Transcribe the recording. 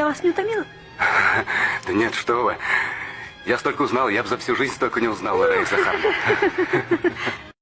Я вас не утомила? Да нет, что вы. Я столько узнал, я бы за всю жизнь столько не узнал, Раиса Захаровна.